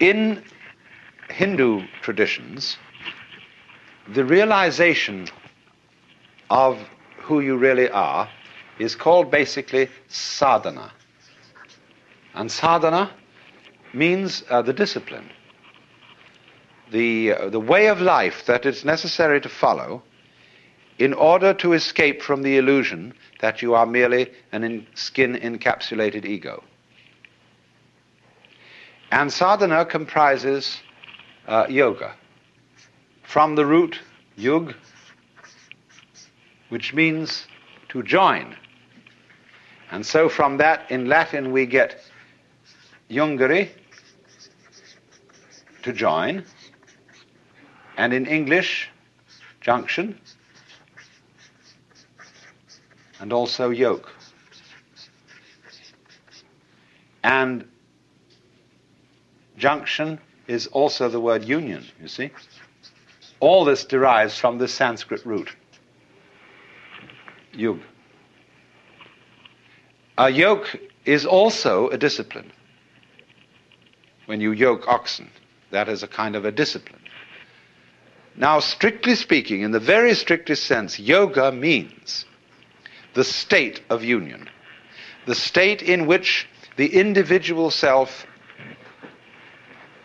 in Hindu traditions, the realization of who you really are is called basically sadhana. And sadhana means uh, the discipline, the, uh, the way of life that it's necessary to follow in order to escape from the illusion that you are merely an in skin encapsulated ego. And sadhana comprises uh, yoga. From the root yug, which means to join. And so from that, in Latin, we get jungere, to join, and in English, junction, and also yoke. And junction is also the word union, you see. All this derives from the Sanskrit root, yug. A yoke is also a discipline. When you yoke oxen, that is a kind of a discipline. Now, strictly speaking, in the very strictest sense, yoga means the state of union, the state in which the individual self,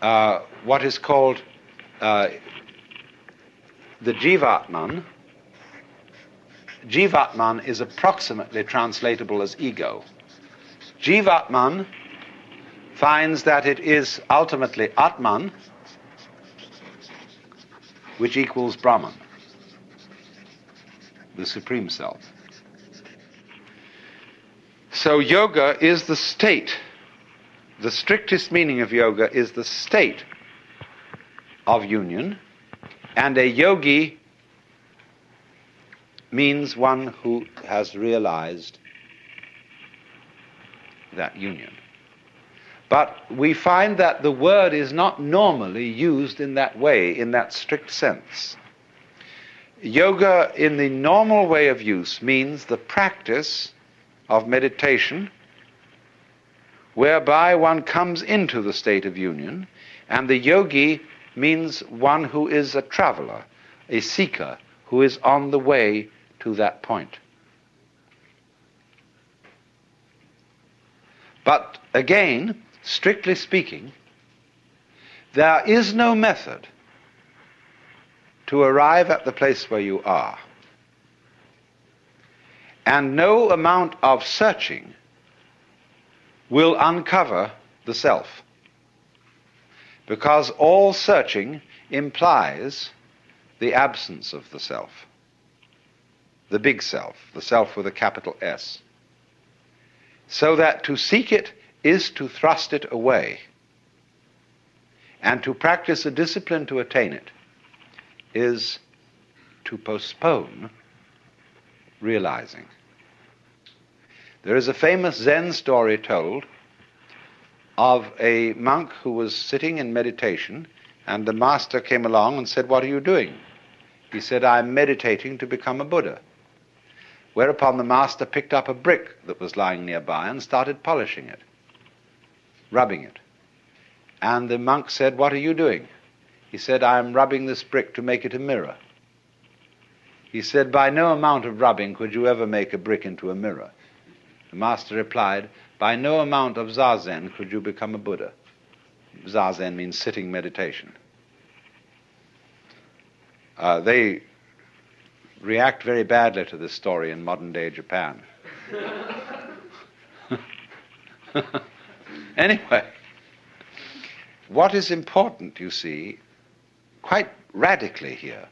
uh, what is called uh, the Jivatman, Jivatman is approximately translatable as ego. Jivatman finds that it is ultimately Atman, which equals Brahman, the Supreme Self. So, yoga is the state. The strictest meaning of yoga is the state of union, and a yogi means one who has realized that union. But we find that the word is not normally used in that way, in that strict sense. Yoga, in the normal way of use, means the practice of meditation whereby one comes into the state of union, and the yogi means one who is a traveler, a seeker, who is on the way to that point. But again, strictly speaking, there is no method to arrive at the place where you are. And no amount of searching will uncover the self. Because all searching implies the absence of the self the big self, the self with a capital S. So that to seek it is to thrust it away. And to practice a discipline to attain it is to postpone realizing. There is a famous Zen story told of a monk who was sitting in meditation, and the master came along and said, What are you doing? He said, I'm meditating to become a Buddha. Whereupon the master picked up a brick that was lying nearby and started polishing it, rubbing it. And the monk said, What are you doing? He said, I am rubbing this brick to make it a mirror. He said, By no amount of rubbing could you ever make a brick into a mirror. The master replied, By no amount of zazen could you become a Buddha. Zazen means sitting meditation. Uh, they react very badly to this story in modern day Japan. anyway, what is important, you see, quite radically here,